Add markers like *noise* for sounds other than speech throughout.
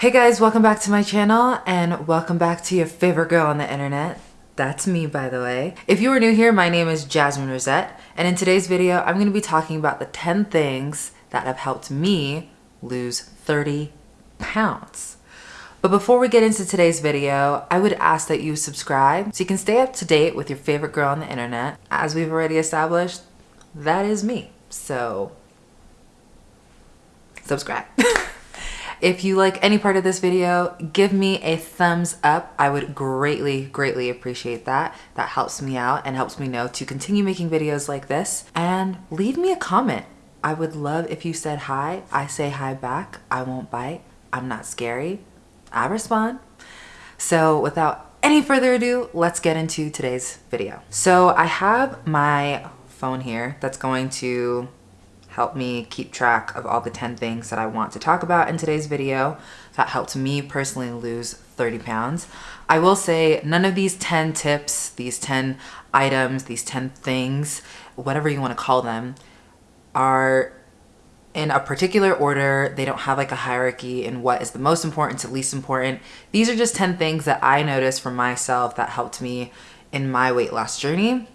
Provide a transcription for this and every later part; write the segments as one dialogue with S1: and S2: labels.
S1: Hey guys, welcome back to my channel and welcome back to your favorite girl on the internet. That's me, by the way. If you are new here, my name is Jasmine Rosette, and in today's video, I'm gonna be talking about the 10 things that have helped me lose 30 pounds. But before we get into today's video, I would ask that you subscribe so you can stay up to date with your favorite girl on the internet. As we've already established, that is me. So, subscribe. *laughs* If you like any part of this video, give me a thumbs up. I would greatly, greatly appreciate that. That helps me out and helps me know to continue making videos like this. And leave me a comment. I would love if you said hi. I say hi back. I won't bite. I'm not scary. I respond. So without any further ado, let's get into today's video. So I have my phone here that's going to help me keep track of all the 10 things that I want to talk about in today's video that helped me personally lose 30 pounds. I will say none of these 10 tips, these 10 items, these 10 things, whatever you want to call them, are in a particular order. They don't have like a hierarchy in what is the most important to least important. These are just 10 things that I noticed for myself that helped me in my weight loss journey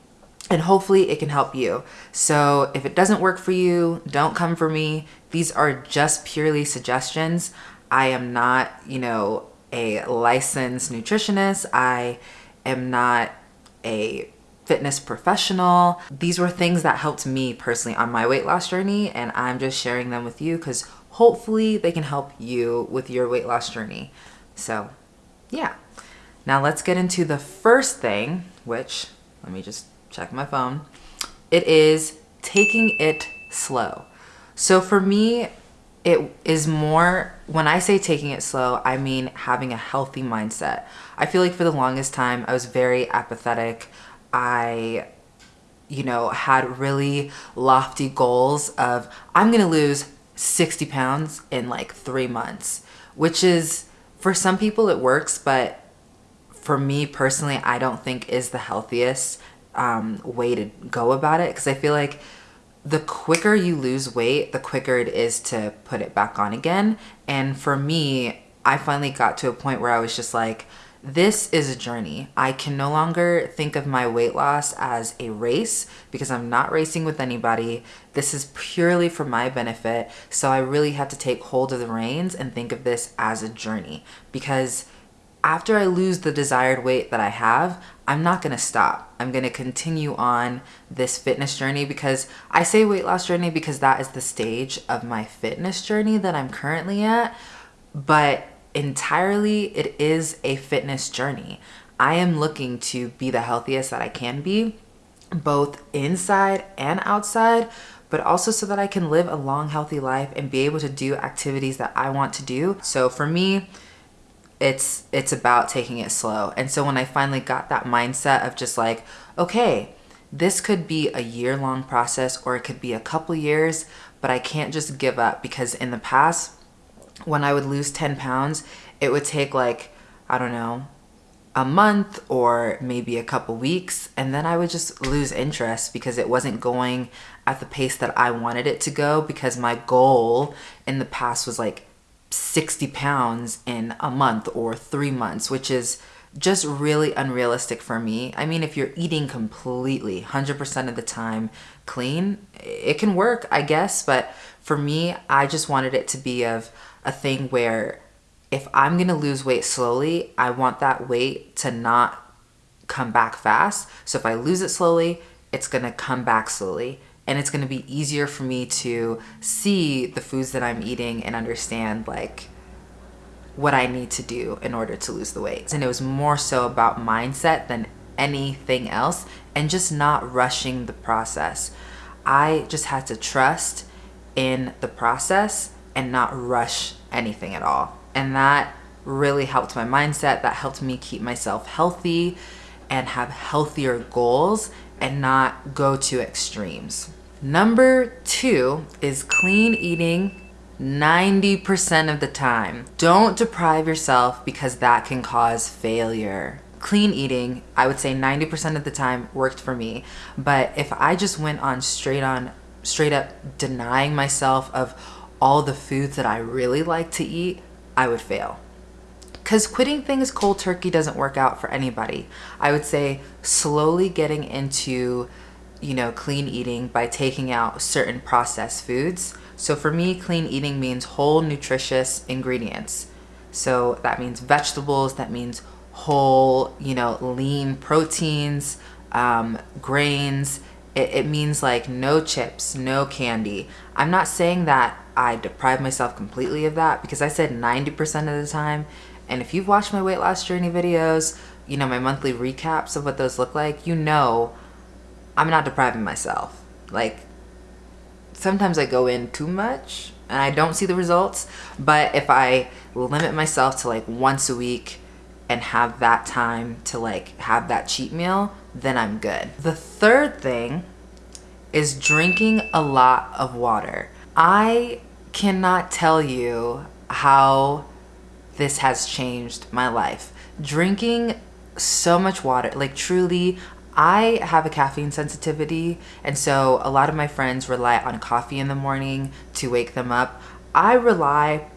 S1: and hopefully it can help you. So if it doesn't work for you, don't come for me. These are just purely suggestions. I am not, you know, a licensed nutritionist. I am not a fitness professional. These were things that helped me personally on my weight loss journey and I'm just sharing them with you because hopefully they can help you with your weight loss journey. So yeah. Now let's get into the first thing, which let me just check my phone. It is taking it slow. So for me, it is more, when I say taking it slow, I mean having a healthy mindset. I feel like for the longest time, I was very apathetic. I, you know, had really lofty goals of, I'm gonna lose 60 pounds in like three months, which is, for some people it works, but for me personally, I don't think is the healthiest um, way to go about it because I feel like the quicker you lose weight, the quicker it is to put it back on again. And for me, I finally got to a point where I was just like, this is a journey. I can no longer think of my weight loss as a race because I'm not racing with anybody. This is purely for my benefit. So I really have to take hold of the reins and think of this as a journey because after I lose the desired weight that I have, I'm not gonna stop. I'm gonna continue on this fitness journey because I say weight loss journey because that is the stage of my fitness journey that I'm currently at. But entirely, it is a fitness journey. I am looking to be the healthiest that I can be, both inside and outside, but also so that I can live a long, healthy life and be able to do activities that I want to do. So for me, it's it's about taking it slow. And so when I finally got that mindset of just like, okay, this could be a year long process or it could be a couple years, but I can't just give up because in the past when I would lose 10 pounds, it would take like, I don't know, a month or maybe a couple weeks and then I would just lose interest because it wasn't going at the pace that I wanted it to go because my goal in the past was like 60 pounds in a month or three months, which is just really unrealistic for me. I mean, if you're eating completely 100% of the time clean, it can work, I guess. But for me, I just wanted it to be of a thing where if I'm going to lose weight slowly, I want that weight to not come back fast. So if I lose it slowly, it's going to come back slowly and it's going to be easier for me to see the foods that I'm eating and understand like what I need to do in order to lose the weight. And it was more so about mindset than anything else and just not rushing the process. I just had to trust in the process and not rush anything at all. And that really helped my mindset. That helped me keep myself healthy and have healthier goals and not go to extremes. Number two is clean eating 90% of the time. Don't deprive yourself because that can cause failure. Clean eating, I would say 90% of the time worked for me. But if I just went on straight on, straight up denying myself of all the foods that I really like to eat, I would fail. Because quitting things cold turkey doesn't work out for anybody. I would say slowly getting into, you know, clean eating by taking out certain processed foods. So for me, clean eating means whole nutritious ingredients. So that means vegetables, that means whole, you know, lean proteins, um, grains. It, it means like no chips, no candy. I'm not saying that I deprive myself completely of that because I said 90% of the time and if you've watched my weight loss journey videos, you know, my monthly recaps of what those look like, you know I'm not depriving myself. Like sometimes I go in too much and I don't see the results, but if I limit myself to like once a week and have that time to like have that cheat meal, then I'm good. The third thing is drinking a lot of water. I cannot tell you how this has changed my life. Drinking so much water, like truly, I have a caffeine sensitivity, and so a lot of my friends rely on coffee in the morning to wake them up. I rely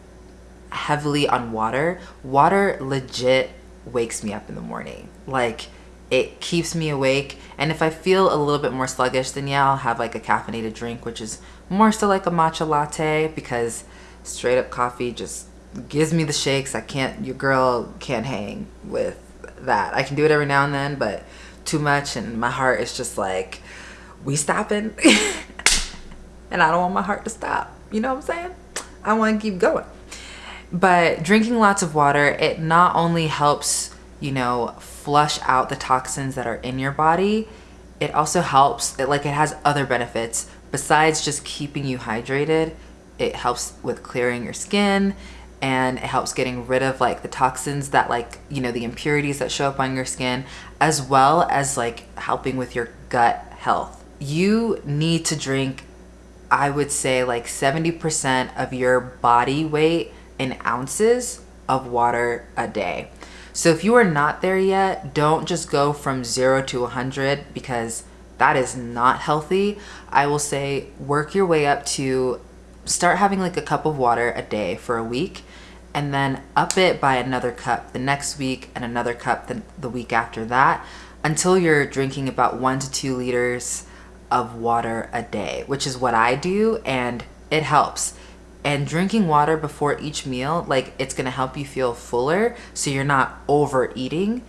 S1: heavily on water. Water legit wakes me up in the morning. Like, it keeps me awake. And if I feel a little bit more sluggish, then yeah, I'll have like a caffeinated drink, which is more so like a matcha latte because straight up coffee just gives me the shakes. I can't, your girl can't hang with that. I can do it every now and then, but too much and my heart is just like, we stopping? *laughs* and I don't want my heart to stop. You know what I'm saying? I want to keep going. But drinking lots of water, it not only helps, you know, flush out the toxins that are in your body, it also helps, it, like it has other benefits besides just keeping you hydrated. It helps with clearing your skin and it helps getting rid of like the toxins that like you know the impurities that show up on your skin as well as like helping with your gut health. You need to drink i would say like 70% of your body weight in ounces of water a day. So if you are not there yet don't just go from 0 to 100 because that is not healthy. I will say work your way up to start having like a cup of water a day for a week and then up it by another cup the next week and another cup the, the week after that until you're drinking about one to two liters of water a day, which is what I do and it helps. And drinking water before each meal, like it's gonna help you feel fuller so you're not overeating.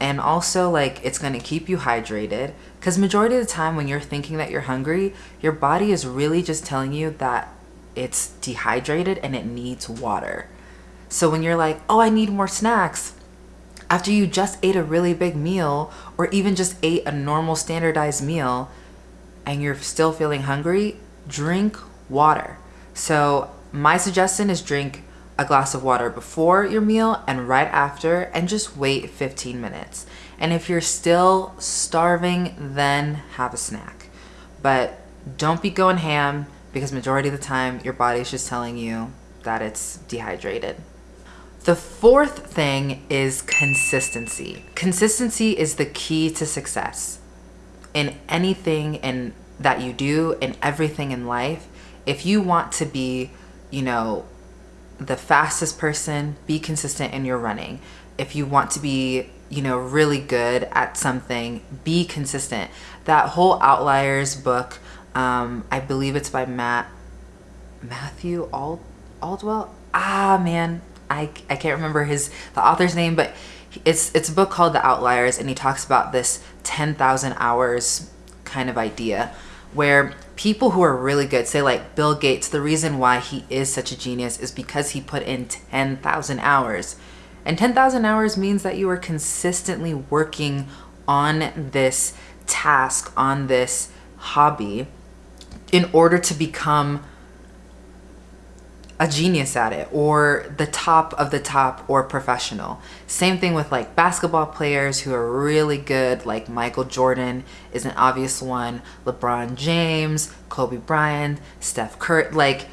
S1: And also like it's gonna keep you hydrated because majority of the time when you're thinking that you're hungry, your body is really just telling you that it's dehydrated and it needs water. So when you're like, oh, I need more snacks, after you just ate a really big meal or even just ate a normal standardized meal and you're still feeling hungry, drink water. So my suggestion is drink a glass of water before your meal and right after and just wait 15 minutes. And if you're still starving, then have a snack. But don't be going ham because majority of the time your body's just telling you that it's dehydrated. The fourth thing is consistency. Consistency is the key to success in anything in that you do in everything in life. If you want to be, you know, the fastest person, be consistent in your running. If you want to be, you know, really good at something, be consistent. That whole Outliers book, um, I believe it's by Matt, Matthew Ald Aldwell. Ah, man, I, I can't remember his the author's name, but it's it's a book called The Outliers, and he talks about this 10,000 hours kind of idea where people who are really good, say like Bill Gates, the reason why he is such a genius is because he put in 10,000 hours. And 10,000 hours means that you are consistently working on this task, on this hobby in order to become a genius at it or the top of the top or professional. Same thing with like basketball players who are really good like Michael Jordan is an obvious one, LeBron James, Kobe Bryant, Steph Curry, like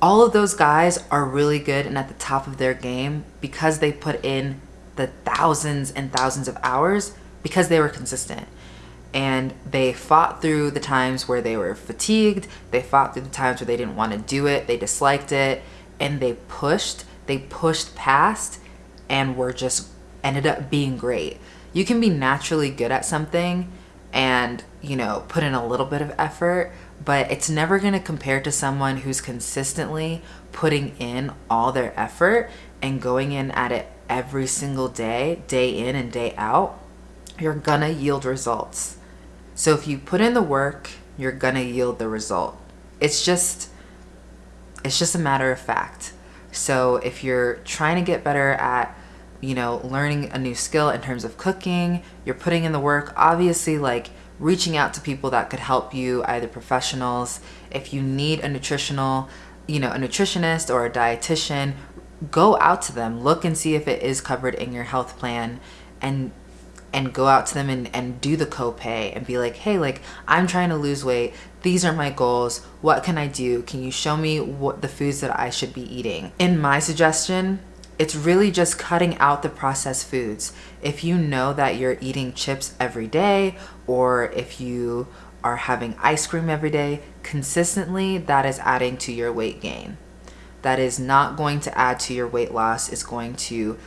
S1: all of those guys are really good and at the top of their game because they put in the thousands and thousands of hours because they were consistent and they fought through the times where they were fatigued they fought through the times where they didn't want to do it they disliked it and they pushed, they pushed past and were just ended up being great. You can be naturally good at something and, you know, put in a little bit of effort, but it's never going to compare to someone who's consistently putting in all their effort and going in at it every single day, day in and day out. You're gonna yield results. So if you put in the work, you're gonna yield the result. It's just, it's just a matter of fact. So if you're trying to get better at you know, learning a new skill in terms of cooking, you're putting in the work, obviously like reaching out to people that could help you, either professionals, if you need a nutritional, you know, a nutritionist or a dietitian, go out to them, look and see if it is covered in your health plan and and go out to them and, and do the copay and be like, hey, like I'm trying to lose weight. These are my goals. What can I do? Can you show me what the foods that I should be eating? In my suggestion, it's really just cutting out the processed foods. If you know that you're eating chips every day, or if you are having ice cream every day, consistently, that is adding to your weight gain. That is not going to add to your weight loss, it's going to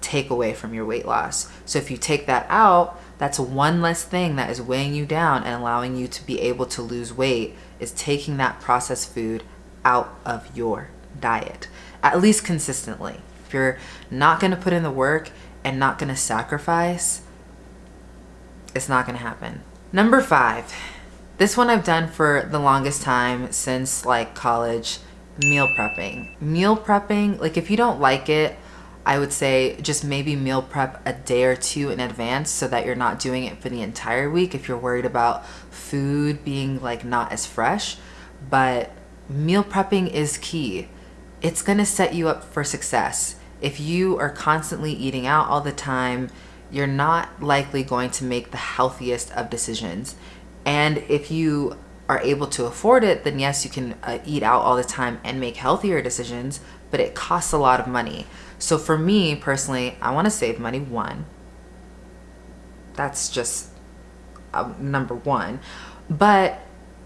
S1: take away from your weight loss. So if you take that out, that's one less thing that is weighing you down and allowing you to be able to lose weight is taking that processed food out of your diet, at least consistently. If you're not going to put in the work and not going to sacrifice, it's not going to happen. Number five, this one I've done for the longest time since like college, meal prepping. Meal prepping, like if you don't like it, I would say just maybe meal prep a day or two in advance so that you're not doing it for the entire week if you're worried about food being like not as fresh. But meal prepping is key. It's gonna set you up for success if you are constantly eating out all the time, you're not likely going to make the healthiest of decisions. And if you are able to afford it, then yes, you can uh, eat out all the time and make healthier decisions, but it costs a lot of money. So for me personally, I want to save money. One, that's just uh, number one. But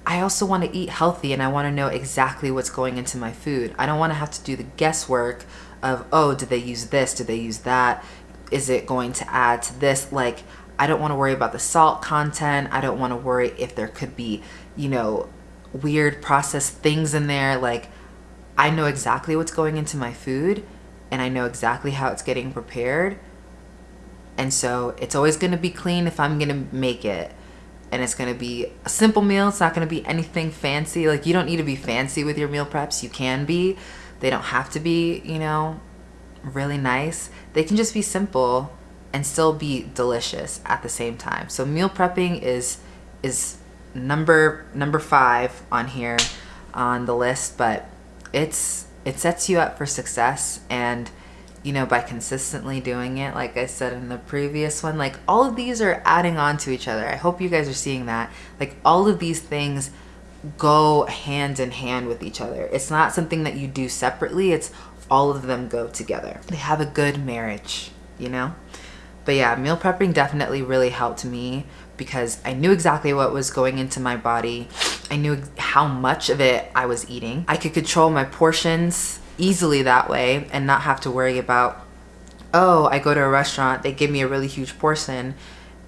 S1: I also want to eat healthy and I want to know exactly what's going into my food. I don't want to have to do the guesswork of, oh, did they use this? Did they use that? Is it going to add to this? Like, I don't want to worry about the salt content. I don't want to worry if there could be, you know, weird processed things in there. Like, I know exactly what's going into my food and I know exactly how it's getting prepared. And so it's always going to be clean if I'm going to make it. And it's going to be a simple meal. It's not going to be anything fancy. Like, you don't need to be fancy with your meal preps. You can be. They don't have to be, you know, really nice. They can just be simple and still be delicious at the same time. So meal prepping is is number number 5 on here on the list, but it's it sets you up for success and you know by consistently doing it like i said in the previous one like all of these are adding on to each other i hope you guys are seeing that like all of these things go hand in hand with each other. It's not something that you do separately. It's all of them go together. They have a good marriage, you know? But yeah, meal prepping definitely really helped me because I knew exactly what was going into my body. I knew how much of it I was eating. I could control my portions easily that way and not have to worry about, oh, I go to a restaurant, they give me a really huge portion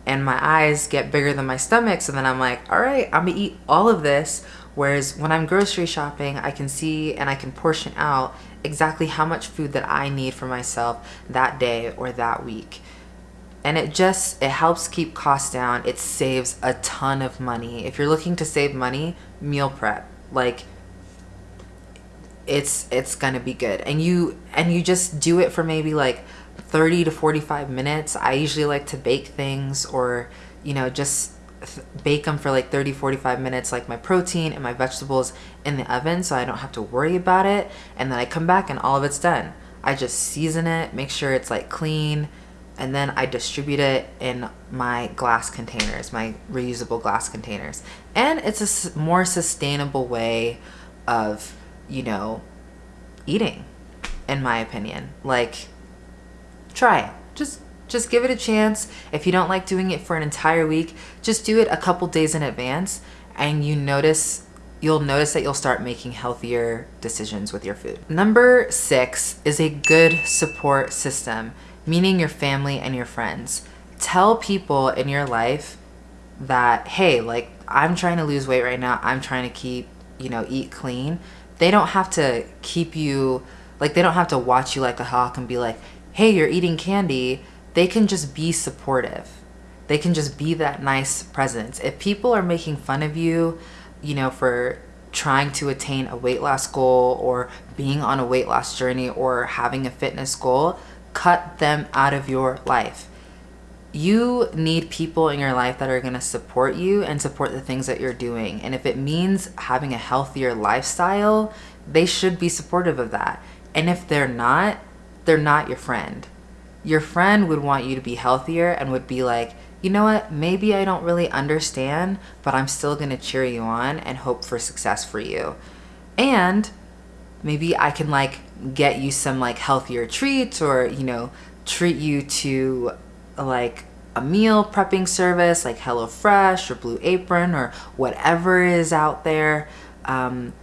S1: and my eyes get bigger than my stomach. So then I'm like, all right, I'm gonna eat all of this. Whereas when I'm grocery shopping, I can see and I can portion out exactly how much food that I need for myself that day or that week. And it just, it helps keep costs down. It saves a ton of money. If you're looking to save money, meal prep. Like, it's it's gonna be good and you and you just do it for maybe like 30 to 45 minutes. I usually like to bake things or, you know, just bake them for like 30 45 minutes like my protein and my vegetables in the oven so I don't have to worry about it and then I come back and all of it's done I just season it make sure it's like clean and then I distribute it in my glass containers my reusable glass containers and it's a more sustainable way of you know eating in my opinion like try it. Just just give it a chance. If you don't like doing it for an entire week, just do it a couple days in advance and you notice you'll notice that you'll start making healthier decisions with your food. Number six is a good support system, meaning your family and your friends. Tell people in your life that, hey, like I'm trying to lose weight right now. I'm trying to keep, you know, eat clean. They don't have to keep you, like they don't have to watch you like a hawk and be like, hey, you're eating candy. They can just be supportive. They can just be that nice presence. If people are making fun of you, you know, for trying to attain a weight loss goal or being on a weight loss journey or having a fitness goal, cut them out of your life. You need people in your life that are going to support you and support the things that you're doing. And if it means having a healthier lifestyle, they should be supportive of that. And if they're not, they're not your friend. Your friend would want you to be healthier and would be like, you know what, maybe I don't really understand, but I'm still gonna cheer you on and hope for success for you. And maybe I can like get you some like healthier treats or, you know, treat you to like a meal prepping service like HelloFresh or Blue Apron or whatever is out there. Um,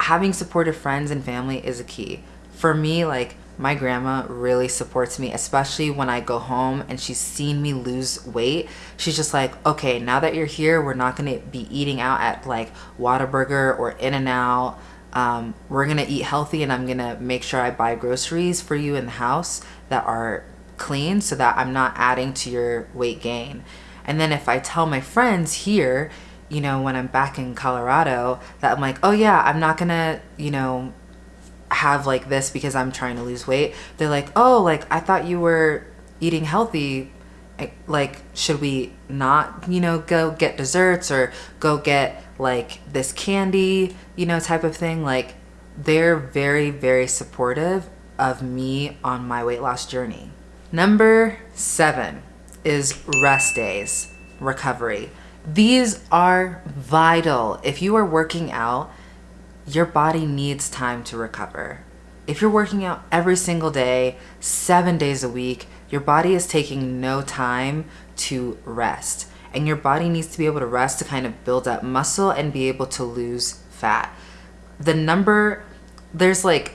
S1: having supportive friends and family is a key. For me, like my grandma really supports me, especially when I go home and she's seen me lose weight. She's just like, okay, now that you're here, we're not gonna be eating out at like Whataburger or In-N-Out. Um, we're gonna eat healthy and I'm gonna make sure I buy groceries for you in the house that are clean so that I'm not adding to your weight gain. And then if I tell my friends here, you know, when I'm back in Colorado, that I'm like, oh yeah, I'm not gonna, you know, have like this because I'm trying to lose weight. They're like, oh, like I thought you were eating healthy. Like, should we not, you know, go get desserts or go get like this candy, you know, type of thing? Like, they're very, very supportive of me on my weight loss journey. Number seven is rest days, recovery. These are vital. If you are working out, your body needs time to recover. If you're working out every single day, seven days a week, your body is taking no time to rest. And your body needs to be able to rest to kind of build up muscle and be able to lose fat. The number, there's like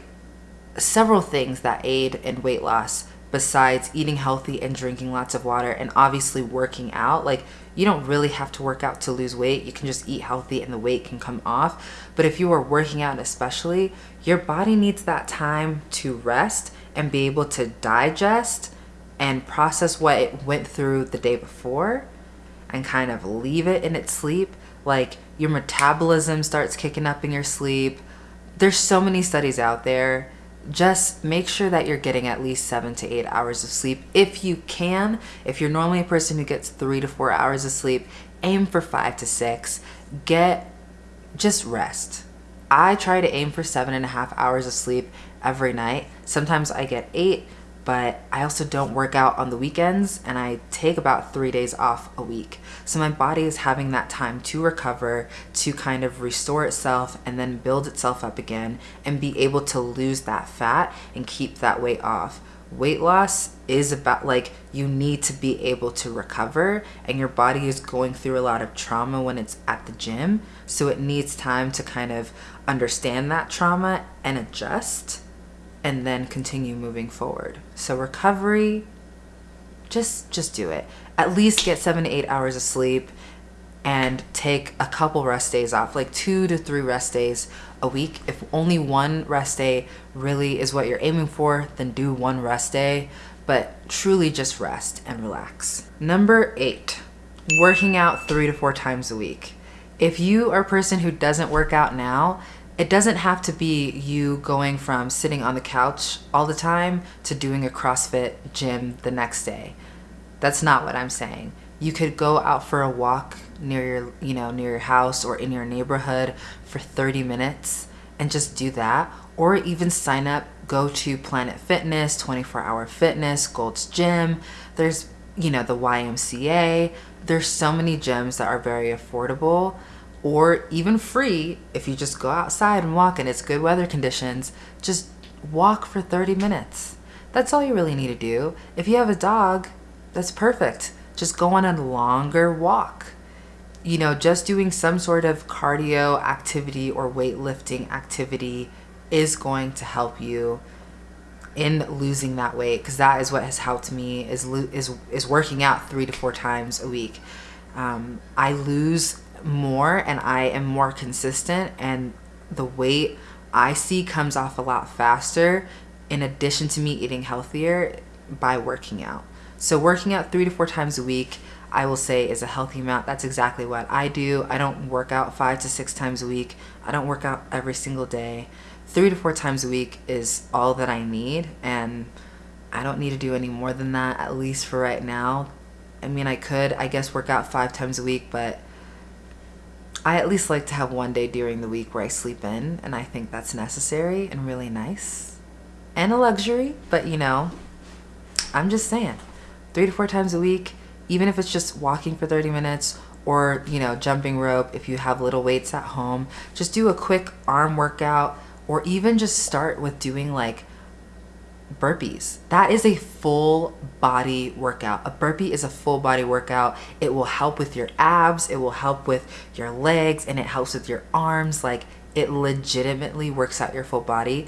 S1: several things that aid in weight loss besides eating healthy and drinking lots of water and obviously working out. Like you don't really have to work out to lose weight. You can just eat healthy and the weight can come off. But if you are working out especially, your body needs that time to rest and be able to digest and process what it went through the day before and kind of leave it in its sleep. Like your metabolism starts kicking up in your sleep. There's so many studies out there just make sure that you're getting at least seven to eight hours of sleep if you can. If you're normally a person who gets three to four hours of sleep, aim for five to six. Get just rest. I try to aim for seven and a half hours of sleep every night. Sometimes I get eight, but I also don't work out on the weekends and I take about three days off a week. So my body is having that time to recover, to kind of restore itself and then build itself up again and be able to lose that fat and keep that weight off. Weight loss is about like you need to be able to recover and your body is going through a lot of trauma when it's at the gym. So it needs time to kind of understand that trauma and adjust and then continue moving forward. So recovery, just just do it. At least get seven to eight hours of sleep and take a couple rest days off, like two to three rest days a week. If only one rest day really is what you're aiming for, then do one rest day, but truly just rest and relax. Number eight, working out three to four times a week. If you are a person who doesn't work out now, it doesn't have to be you going from sitting on the couch all the time to doing a CrossFit gym the next day. That's not what I'm saying. You could go out for a walk near your, you know, near your house or in your neighborhood for 30 minutes and just do that or even sign up go to Planet Fitness, 24 Hour Fitness, Gold's Gym. There's, you know, the YMCA. There's so many gyms that are very affordable or even free if you just go outside and walk and it's good weather conditions, just walk for 30 minutes. That's all you really need to do. If you have a dog, that's perfect. Just go on a longer walk. you know, just doing some sort of cardio activity or weightlifting activity is going to help you in losing that weight because that is what has helped me is is is working out three to four times a week. Um, I lose more and I am more consistent and the weight I see comes off a lot faster in addition to me eating healthier by working out. So working out three to four times a week, I will say is a healthy amount. That's exactly what I do. I don't work out five to six times a week. I don't work out every single day. Three to four times a week is all that I need and I don't need to do any more than that, at least for right now. I mean, I could, I guess, work out five times a week, but I at least like to have one day during the week where I sleep in, and I think that's necessary and really nice and a luxury. But you know, I'm just saying, three to four times a week, even if it's just walking for 30 minutes or you know jumping rope if you have little weights at home just do a quick arm workout or even just start with doing like burpees. That is a full body workout. A burpee is a full body workout. It will help with your abs, it will help with your legs, and it helps with your arms. Like it legitimately works out your full body.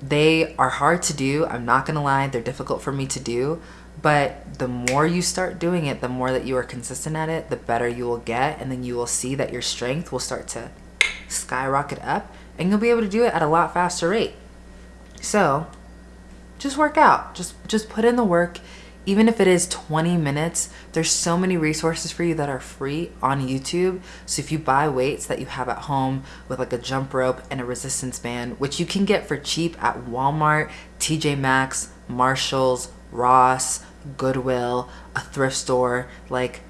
S1: They are hard to do. I'm not gonna lie, they're difficult for me to do. But the more you start doing it, the more that you are consistent at it, the better you will get. And then you will see that your strength will start to skyrocket up and you'll be able to do it at a lot faster rate. So just work out. Just just put in the work. Even if it is 20 minutes, there's so many resources for you that are free on YouTube. So if you buy weights that you have at home with like a jump rope and a resistance band, which you can get for cheap at Walmart, TJ Maxx, Marshalls, Ross, Goodwill, a thrift store, like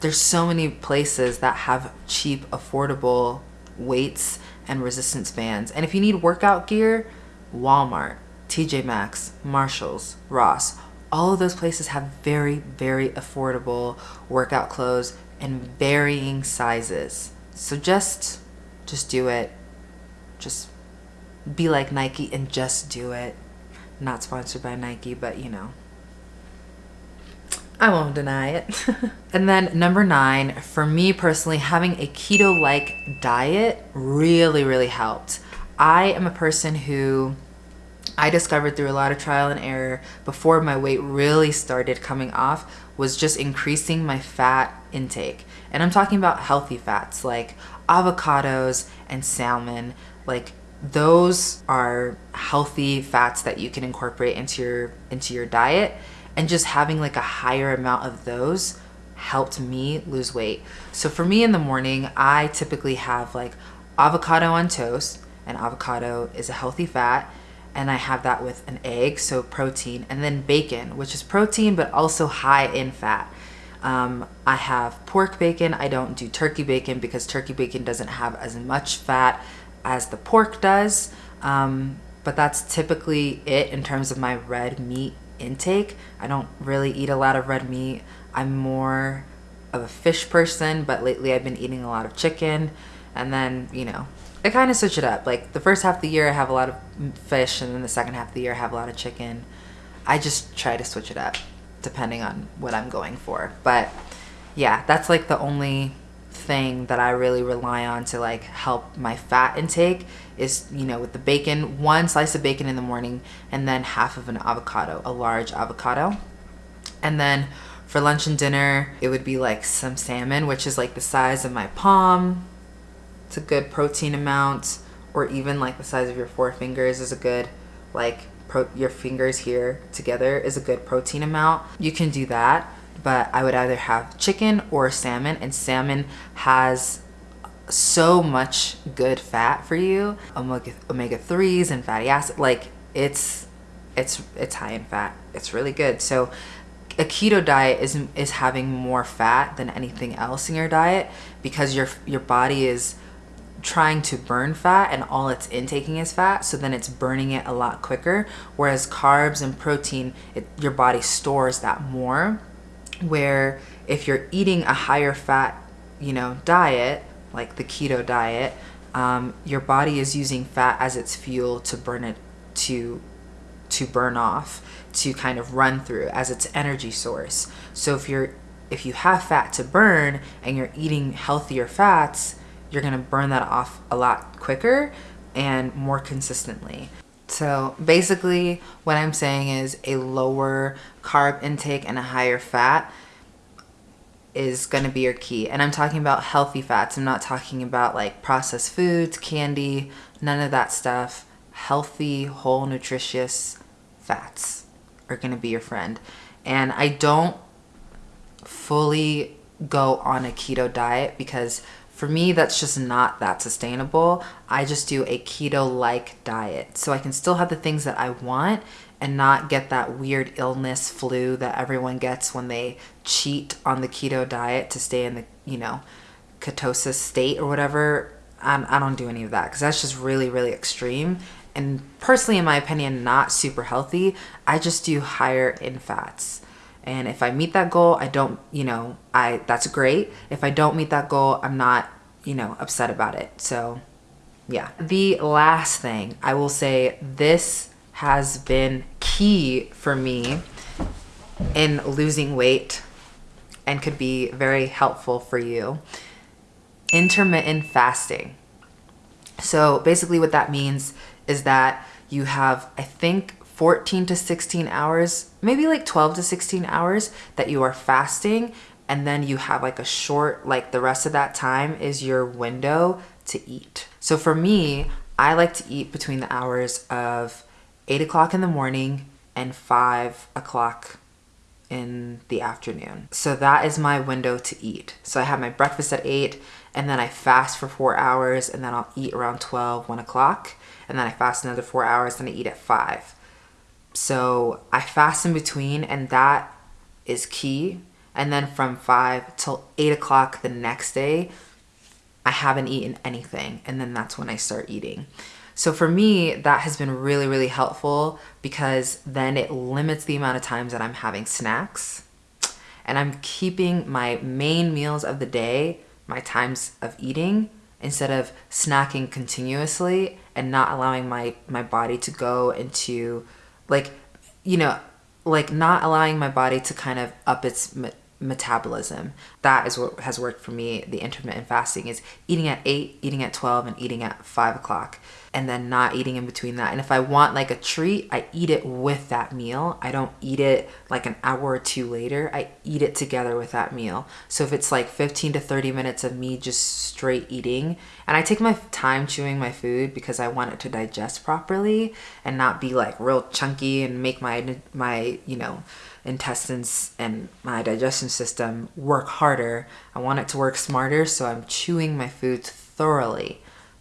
S1: there's so many places that have cheap, affordable weights and resistance bands. And if you need workout gear, Walmart, TJ Maxx, Marshalls, Ross, all of those places have very, very affordable workout clothes and varying sizes. So just, just do it. Just be like Nike and just do it. Not sponsored by Nike, but you know. I won't deny it. *laughs* and then number nine, for me personally, having a keto-like diet really, really helped. I am a person who I discovered through a lot of trial and error before my weight really started coming off was just increasing my fat intake. And I'm talking about healthy fats like avocados and salmon. Like those are healthy fats that you can incorporate into your into your diet and just having like a higher amount of those helped me lose weight. So for me in the morning, I typically have like avocado on toast and avocado is a healthy fat and I have that with an egg, so protein, and then bacon, which is protein but also high in fat. Um, I have pork bacon. I don't do turkey bacon because turkey bacon doesn't have as much fat as the pork does. Um, but that's typically it in terms of my red meat intake. I don't really eat a lot of red meat. I'm more of a fish person, but lately I've been eating a lot of chicken. And then, you know, I kind of switch it up. Like the first half of the year, I have a lot of fish, and then the second half of the year, I have a lot of chicken. I just try to switch it up depending on what I'm going for. But yeah, that's like the only thing that I really rely on to like help my fat intake is, you know, with the bacon, one slice of bacon in the morning and then half of an avocado, a large avocado. And then for lunch and dinner, it would be like some salmon, which is like the size of my palm, it's a good protein amount or even like the size of your four fingers is a good like your fingers here together is a good protein amount. You can do that but I would either have chicken or salmon and salmon has so much good fat for you omega omega 3s and fatty acid like it's it's it's high in fat. It's really good. So a keto diet is is having more fat than anything else in your diet because your your body is trying to burn fat and all it's intaking is fat so then it's burning it a lot quicker. Whereas carbs and protein it, your body stores that more. Where if you're eating a higher fat you know diet like the keto diet um, your body is using fat as its fuel to burn it to to burn off to kind of run through as its energy source. So if you're if you have fat to burn and you're eating healthier fats, you're gonna burn that off a lot quicker and more consistently. So basically what I'm saying is a lower carb intake and a higher fat is going to be your key. And I'm talking about healthy fats. I'm not talking about like processed foods, candy, none of that stuff. Healthy, whole, nutritious fats are going to be your friend. And I don't fully go on a keto diet because for me, that's just not that sustainable. I just do a keto-like diet. So I can still have the things that I want and not get that weird illness flu that everyone gets when they cheat on the keto diet to stay in the, you know, ketosis state or whatever. I'm, I don't do any of that because that's just really, really extreme. And personally, in my opinion, not super healthy. I just do higher in fats. And if I meet that goal, I don't, you know, I that's great. If I don't meet that goal, I'm not, you know, upset about it. So, yeah. The last thing I will say this has been key for me in losing weight and could be very helpful for you. Intermittent fasting. So basically what that means is that you have, I think, 14 to 16 hours, maybe like 12 to 16 hours that you are fasting and then you have like a short, like the rest of that time is your window to eat. So for me, I like to eat between the hours of 8 o'clock in the morning and 5 o'clock in the afternoon. So that is my window to eat. So I have my breakfast at 8 and then I fast for 4 hours and then I'll eat around 12, 1 o'clock and then I fast another 4 hours and I eat at 5. So I fast in between and that is key. And then from 5 till 8 o'clock the next day, I haven't eaten anything. And then that's when I start eating. So for me, that has been really, really helpful because then it limits the amount of times that I'm having snacks. And I'm keeping my main meals of the day, my times of eating, instead of snacking continuously and not allowing my, my body to go into like you know like not allowing my body to kind of up its metabolism that is what has worked for me the intermittent fasting is eating at 8 eating at 12 and eating at 5 o'clock and then not eating in between that. And if I want like a treat, I eat it with that meal. I don't eat it like an hour or two later. I eat it together with that meal. So if it's like 15 to 30 minutes of me just straight eating, and I take my time chewing my food because I want it to digest properly and not be like real chunky and make my, my you know, intestines and my digestion system work harder. I want it to work smarter, so I'm chewing my foods thoroughly.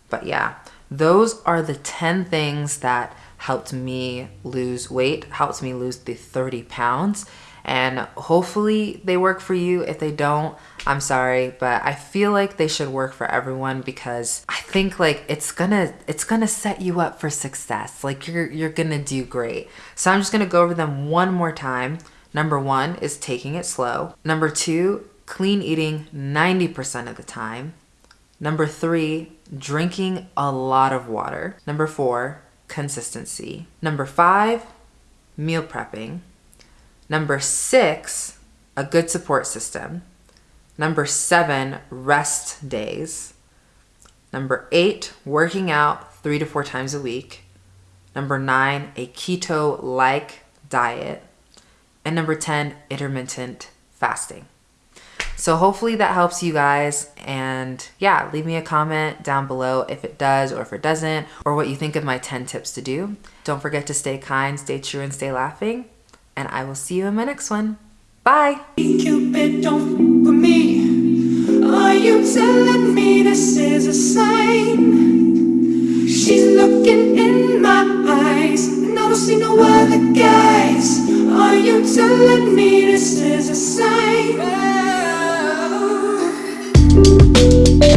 S1: But yeah, those are the 10 things that helped me lose weight, helped me lose the 30 pounds. And hopefully they work for you. If they don't, I'm sorry, but I feel like they should work for everyone because I think like it's gonna it's gonna set you up for success. Like you're you're gonna do great. So I'm just gonna go over them one more time. Number one is taking it slow. Number two, clean eating 90% of the time. Number three, drinking a lot of water. Number four, consistency. Number five, meal prepping. Number six, a good support system. Number seven, rest days. Number eight, working out three to four times a week. Number nine, a keto-like diet. And number 10, intermittent fasting. So hopefully that helps you guys. And yeah, leave me a comment down below if it does or if it doesn't, or what you think of my 10 tips to do. Don't forget to stay kind, stay true, and stay laughing. And I will see you in my next one. Bye. Cupid, don't with me. Are you telling me this is a sign? She's looking in my eyes, and I don't see no other guys. Are you telling me this is a sign?